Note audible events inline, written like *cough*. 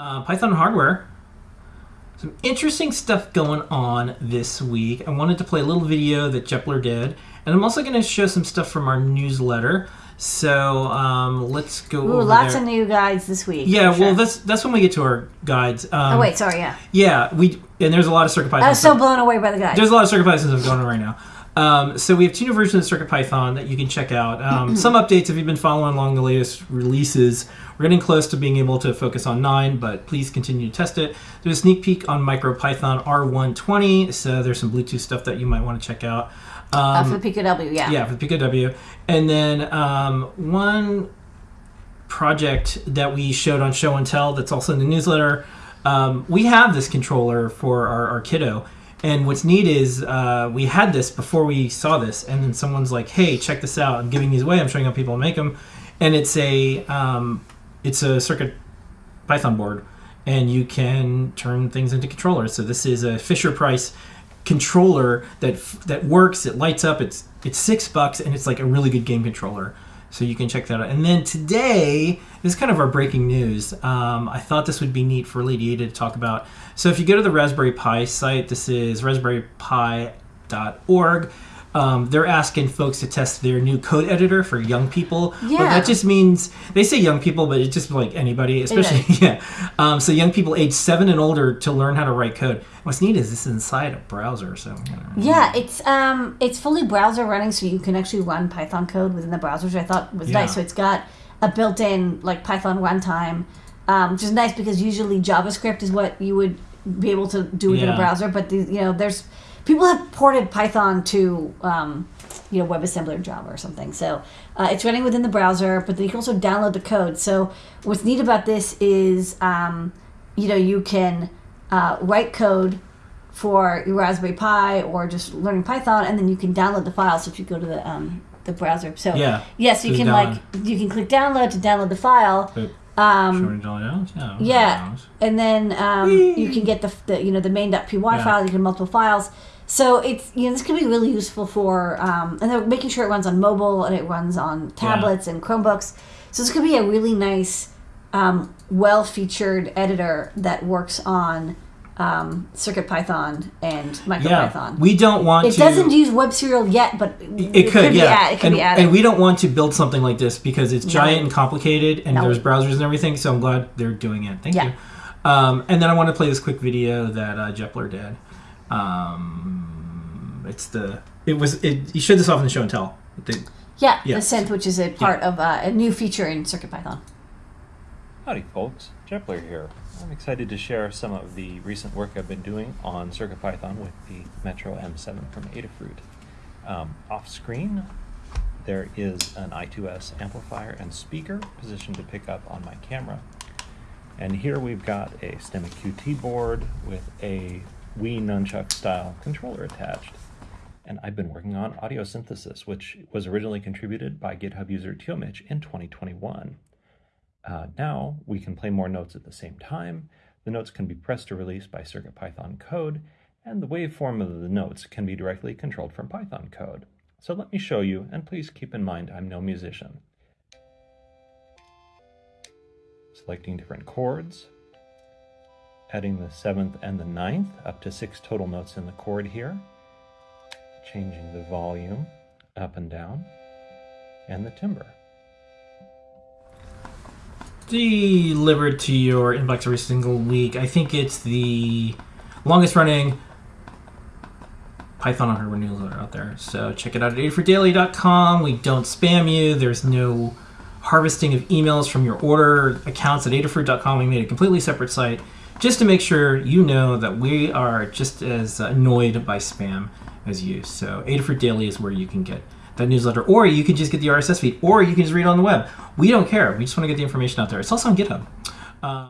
Uh, Python hardware. Some interesting stuff going on this week. I wanted to play a little video that Jepler did, and I'm also going to show some stuff from our newsletter. So um, let's go. Ooh, lots there. of new guides this week. Yeah, for well, that's that's when we get to our guides. Um, Oh wait, sorry, yeah. Yeah, we and there's a lot of CircuitPython. I was so blown away by the guides. There's a lot of CircuitPython stuff going on right now. Um, so we have two new versions of CircuitPython that you can check out. Um, some updates if you've been following along the latest releases. We're getting close to being able to focus on 9, but please continue to test it. There's a sneak peek on MicroPython R120, so there's some Bluetooth stuff that you might want to check out. Um, uh, for the yeah. yeah, for the PicoW. And then um, one project that we showed on Show and Tell that's also in the newsletter. Um, we have this controller for our, our kiddo. And what's neat is uh, we had this before we saw this, and then someone's like, "Hey, check this out! I'm giving these away. I'm showing how people make them." And it's a um, it's a circuit Python board, and you can turn things into controllers. So this is a Fisher Price controller that that works. It lights up. It's it's six bucks, and it's like a really good game controller. So you can check that out. And then today, this is kind of our breaking news. Um, I thought this would be neat for Lady Ada to talk about. So if you go to the Raspberry Pi site, this is raspberrypi.org. Um, they're asking folks to test their new code editor for young people. But Yeah. that just means they say young people, but it's just like anybody, especially *laughs* yeah. Um, so young people age seven and older to learn how to write code. What's neat is this is inside a browser, so you know. Yeah, it's um it's fully browser running, so you can actually run Python code within the browser, which I thought was Yeah. nice. So it's got a built-in like Python runtime, um, which is nice because usually JavaScript is what you would be able to do within Yeah. a browser. But the, you know, there's people have ported Python to um, you know WebAssembly or Java or something. So uh, it's running within the browser, but then you can also download the code. So what's neat about this is um, you know you can uh, write code for your Raspberry Pi or just learning Python, and then you can download the files if you go to the um, the browser. So Yeah. yes, you So can download. like you can click download to download the file. But Um, $200? Yeah. yeah, and then um, you can get the, the you know the main.py Yeah. file. You can multiple files. So it's you know this could be really useful for um, and they're making sure it runs on mobile and it runs on tablets and Chromebooks. So this could be a really nice, um, well featured editor that works on um, Circuit Python and Yeah. MicroPython. We don't want it to. doesn't use web serial yet, but it, It could, be yeah. add- it could and, be added. and we don't want to build something like this because it's giant and complicated, and No. there's browsers and everything. So I'm glad they're doing it. Thank Yeah. you. Um, and then I want to play this quick video that uh, Jepler did. Um, it's the it was it. You showed this off in the show and tell. The, yeah, yeah. the synth, which is a part of uh, a new feature in Circuit Python. Howdy folks, Jepler here. I'm excited to share some of the recent work I've been doing on CircuitPython with the Metro M7 from Adafruit. Um, off screen, there is an I2S amplifier and speaker positioned to pick up on my camera. And here we've got a STEMMA QT board with a Wii Nunchuck style controller attached. And I've been working on audio synthesis, which was originally contributed by GitHub user Teomich in 2021. Uh, now we can play more notes at the same time. The notes can be pressed to release by CircuitPython code, and the waveform of the notes can be directly controlled from Python code. So let me show you, and please keep in mind I'm no musician. Selecting different chords, adding the seventh and the ninth, up to six total notes in the chord here, changing the volume up and down, and the timbre. delivered to your inbox every single week. I think it's the longest running Python on hardware newsletter out there. So check it out at adafruitdaily.com. We don't spam you. There's no harvesting of emails from your order accounts at adafruit.com. We made a completely separate site just to make sure you know that we are just as annoyed by spam as you. So Adafruit Daily is where you can get that newsletter, or you can just get the RSS feed, or you can just read it on the web. We don't care. We just want to get the information out there. It's also on GitHub. Uh,